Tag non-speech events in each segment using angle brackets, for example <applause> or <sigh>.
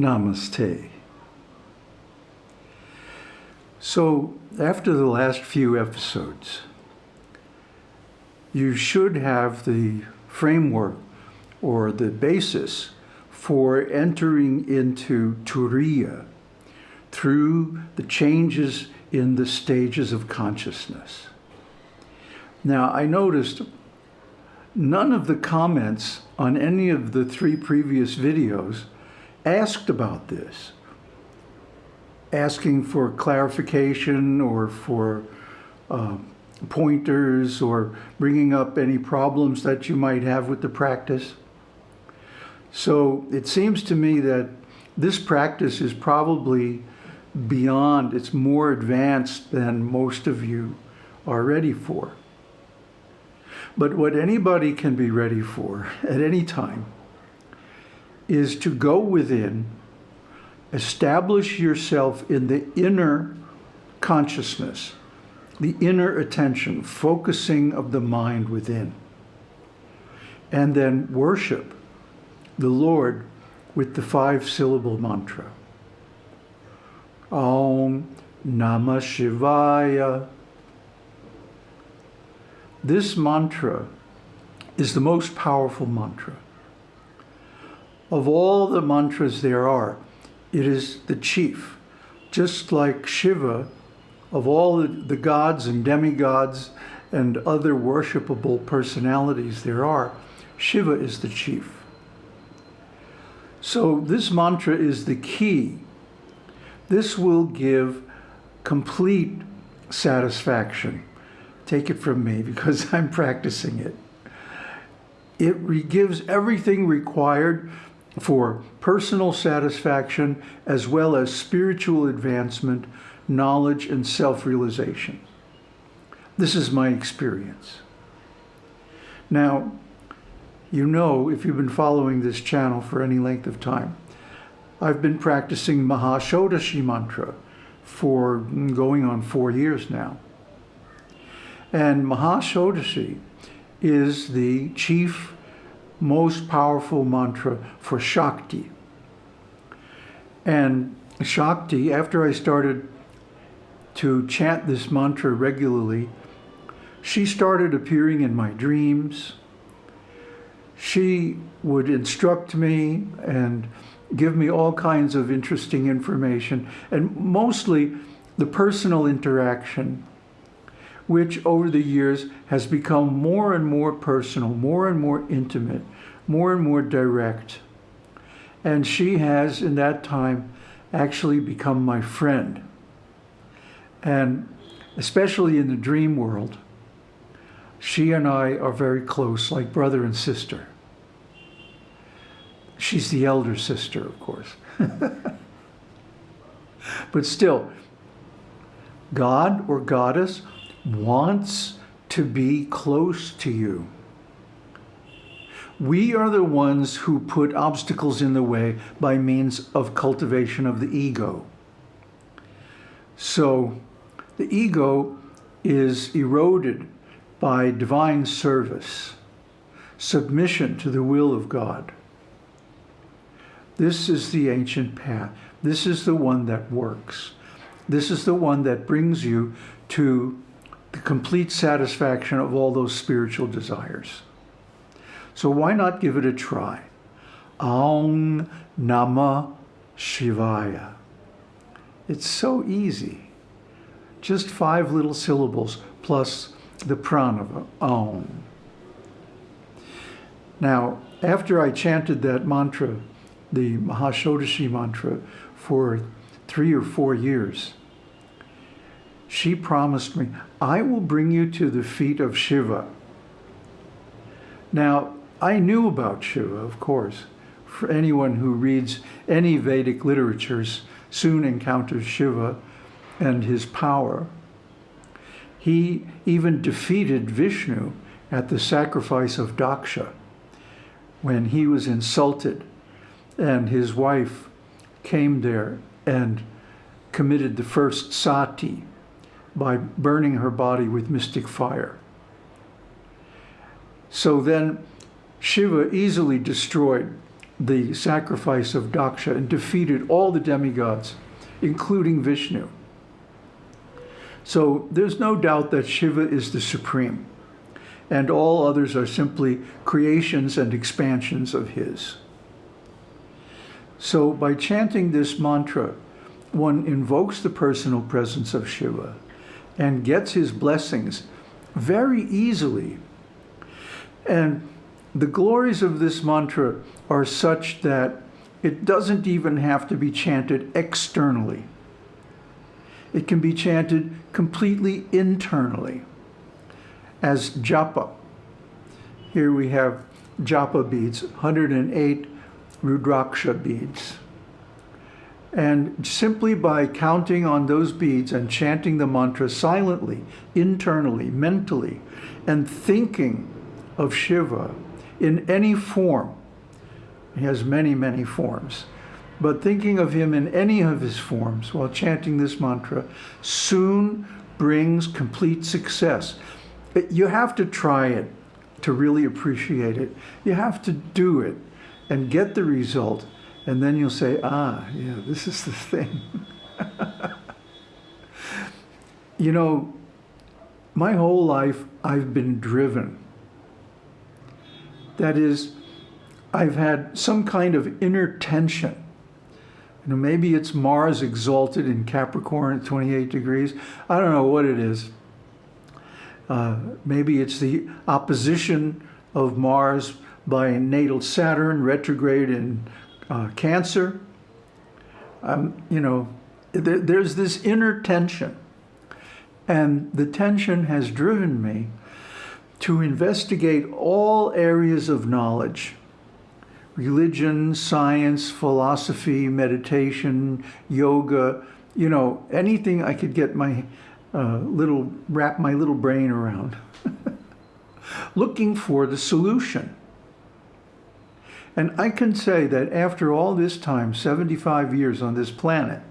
Namaste. So after the last few episodes, you should have the framework or the basis for entering into Turiya through the changes in the stages of consciousness. Now, I noticed none of the comments on any of the three previous videos asked about this, asking for clarification or for uh, pointers or bringing up any problems that you might have with the practice. So it seems to me that this practice is probably beyond, it's more advanced than most of you are ready for. But what anybody can be ready for at any time is to go within, establish yourself in the inner consciousness, the inner attention, focusing of the mind within, and then worship the Lord with the five syllable mantra. Om Namah Shivaya. This mantra is the most powerful mantra. Of all the mantras there are, it is the chief. Just like Shiva, of all the gods and demigods and other worshipable personalities there are, Shiva is the chief. So this mantra is the key. This will give complete satisfaction. Take it from me <laughs> because I'm practicing it. It gives everything required for personal satisfaction as well as spiritual advancement, knowledge, and self-realization. This is my experience. Now, you know, if you've been following this channel for any length of time, I've been practicing Mahashodashi mantra for mm, going on four years now. And Mahashodashi is the chief, most powerful mantra for Shakti. And Shakti, after I started to chant this mantra regularly, she started appearing in my dreams, she would instruct me and give me all kinds of interesting information and mostly the personal interaction which over the years has become more and more personal, more and more intimate, more and more direct. And she has, in that time, actually become my friend. And especially in the dream world, she and I are very close, like brother and sister. She's the elder sister, of course. <laughs> but still, God or goddess wants to be close to you. We are the ones who put obstacles in the way by means of cultivation of the ego. So the ego is eroded by divine service, submission to the will of God. This is the ancient path. This is the one that works. This is the one that brings you to the complete satisfaction of all those spiritual desires. So why not give it a try? Aum Nama Shivaya. It's so easy. Just five little syllables plus the pranava, Aum. Now, after I chanted that mantra the Mahashodashi mantra for three or four years. She promised me, I will bring you to the feet of Shiva. Now, I knew about Shiva, of course. For anyone who reads any Vedic literatures soon encounters Shiva and his power. He even defeated Vishnu at the sacrifice of Daksha when he was insulted and his wife came there and committed the first sati by burning her body with mystic fire. So then Shiva easily destroyed the sacrifice of Daksha and defeated all the demigods, including Vishnu. So there's no doubt that Shiva is the supreme, and all others are simply creations and expansions of his. So by chanting this mantra, one invokes the personal presence of Shiva and gets his blessings very easily. And the glories of this mantra are such that it doesn't even have to be chanted externally. It can be chanted completely internally as japa. Here we have japa beads, 108 Rudraksha beads. And simply by counting on those beads and chanting the mantra silently, internally, mentally, and thinking of Shiva in any form, he has many, many forms, but thinking of him in any of his forms while chanting this mantra soon brings complete success. You have to try it to really appreciate it. You have to do it and get the result and then you'll say, ah, yeah, this is the thing. <laughs> you know, my whole life I've been driven. That is, I've had some kind of inner tension. You know, maybe it's Mars exalted in Capricorn at 28 degrees. I don't know what it is. Uh, maybe it's the opposition of Mars by natal Saturn retrograde in uh, cancer. Um, you know, there, there's this inner tension. And the tension has driven me to investigate all areas of knowledge religion, science, philosophy, meditation, yoga, you know, anything I could get my uh, little, wrap my little brain around, <laughs> looking for the solution. And I can say that after all this time, 75 years on this planet,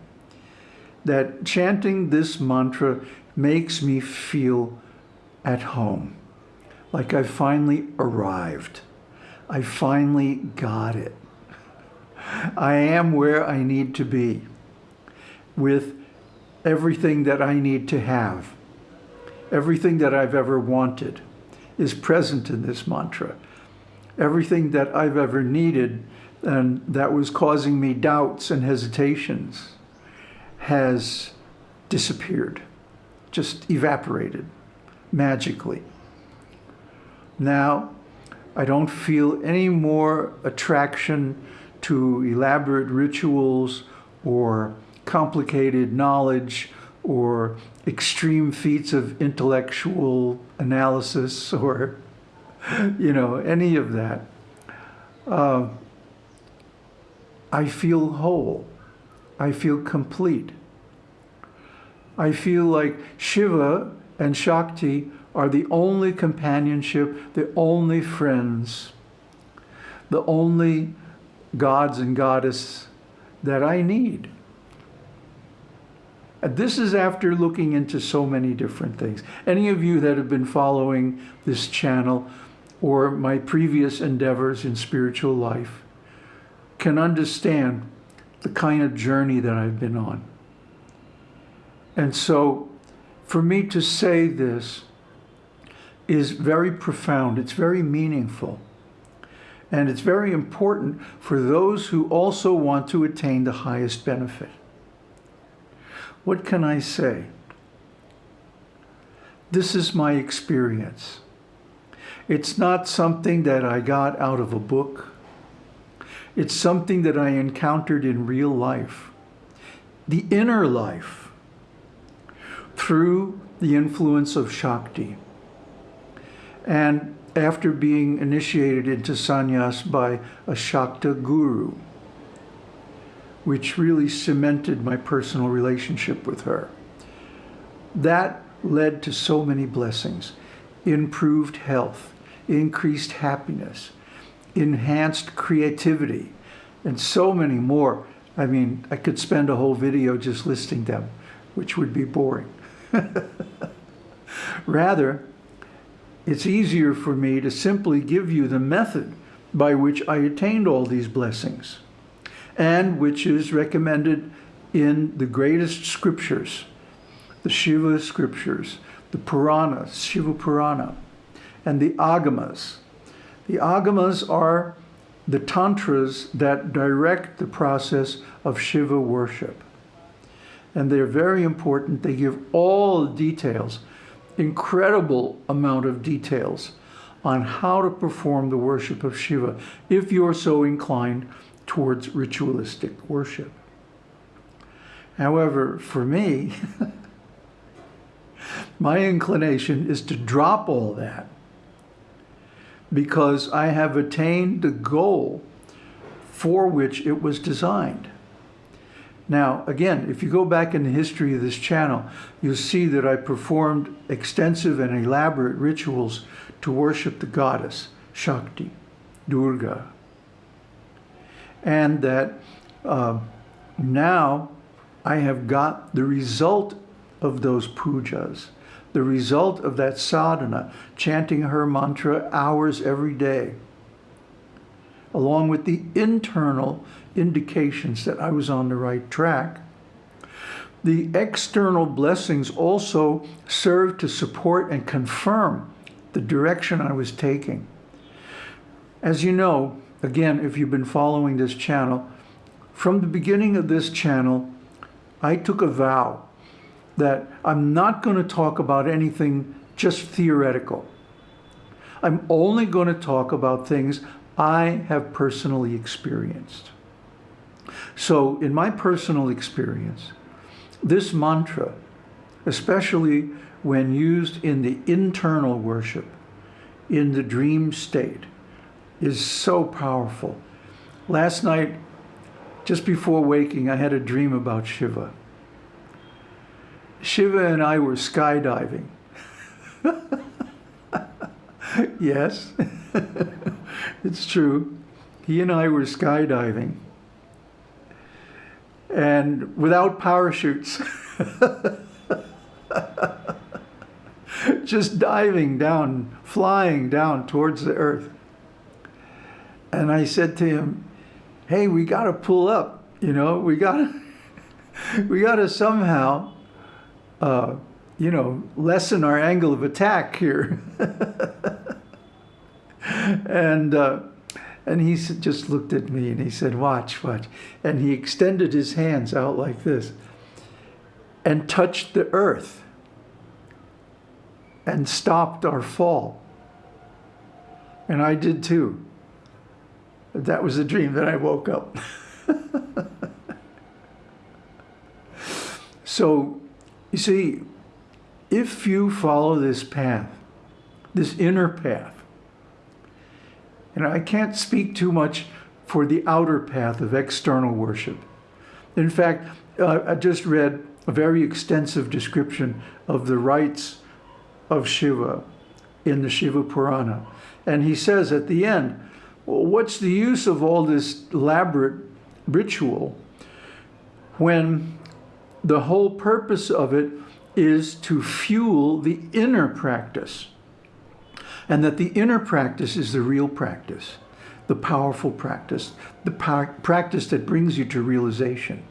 that chanting this mantra makes me feel at home, like I finally arrived. I finally got it. I am where I need to be with everything that I need to have. Everything that I've ever wanted is present in this mantra everything that I've ever needed and that was causing me doubts and hesitations has disappeared, just evaporated magically. Now, I don't feel any more attraction to elaborate rituals or complicated knowledge or extreme feats of intellectual analysis or <laughs> you know, any of that. Uh, I feel whole. I feel complete. I feel like Shiva and Shakti are the only companionship, the only friends, the only gods and goddess that I need. This is after looking into so many different things. Any of you that have been following this channel or my previous endeavors in spiritual life can understand the kind of journey that I've been on. And so for me to say this is very profound. It's very meaningful. And it's very important for those who also want to attain the highest benefit. What can I say? This is my experience. It's not something that I got out of a book. It's something that I encountered in real life. The inner life through the influence of Shakti. And after being initiated into sannyas by a Shakta guru, which really cemented my personal relationship with her. That led to so many blessings, improved health, increased happiness, enhanced creativity, and so many more. I mean, I could spend a whole video just listing them, which would be boring. <laughs> Rather, it's easier for me to simply give you the method by which I attained all these blessings, and which is recommended in the greatest scriptures, the Shiva scriptures, the Purana, Shiva Purana, and the Agamas. The Agamas are the tantras that direct the process of Shiva worship. And they're very important. They give all the details, incredible amount of details on how to perform the worship of Shiva if you're so inclined towards ritualistic worship. However, for me, <laughs> my inclination is to drop all that because I have attained the goal for which it was designed. Now, again, if you go back in the history of this channel, you'll see that I performed extensive and elaborate rituals to worship the goddess, Shakti, Durga. And that uh, now I have got the result of those pujas, the result of that sadhana, chanting her mantra hours every day, along with the internal indications that I was on the right track. The external blessings also serve to support and confirm the direction I was taking. As you know, again, if you've been following this channel, from the beginning of this channel, I took a vow that I'm not going to talk about anything just theoretical. I'm only going to talk about things I have personally experienced. So in my personal experience, this mantra, especially when used in the internal worship, in the dream state, is so powerful. Last night, just before waking, I had a dream about Shiva. Shiva and I were skydiving. yes, <laughs> it's true. He and I were skydiving. And without parachutes. <laughs> just diving down, flying down towards the earth. And I said to him, hey, we got to pull up, you know, we got to, <laughs> we got to somehow, uh, you know, lessen our angle of attack here. and, uh, and he just looked at me and he said, watch, watch. And he extended his hands out like this and touched the earth and stopped our fall. And I did too. That was a dream that I woke up. <laughs> so, you see, if you follow this path, this inner path, and I can't speak too much for the outer path of external worship. In fact, uh, I just read a very extensive description of the rites of Shiva in the Shiva Purana. And he says at the end, well, what's the use of all this elaborate ritual when the whole purpose of it is to fuel the inner practice? And that the inner practice is the real practice, the powerful practice, the practice that brings you to realization.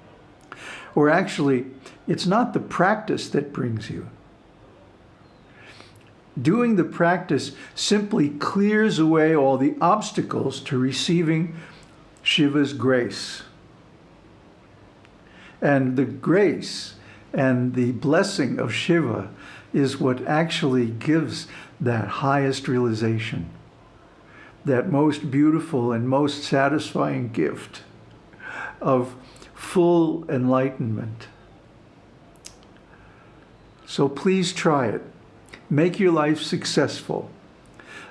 Or actually, it's not the practice that brings you, doing the practice simply clears away all the obstacles to receiving Shiva's grace. And the grace and the blessing of Shiva is what actually gives that highest realization, that most beautiful and most satisfying gift of full enlightenment. So please try it. Make your life successful.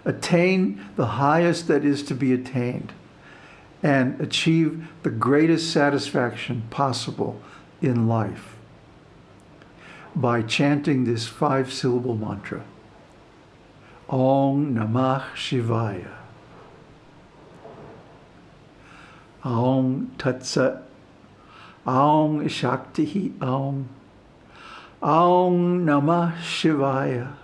Attain the highest that is to be attained and achieve the greatest satisfaction possible in life by chanting this five-syllable mantra. Om Namah Shivaya. Om Tat Sat. Om Shakti Om. Om Namah Shivaya.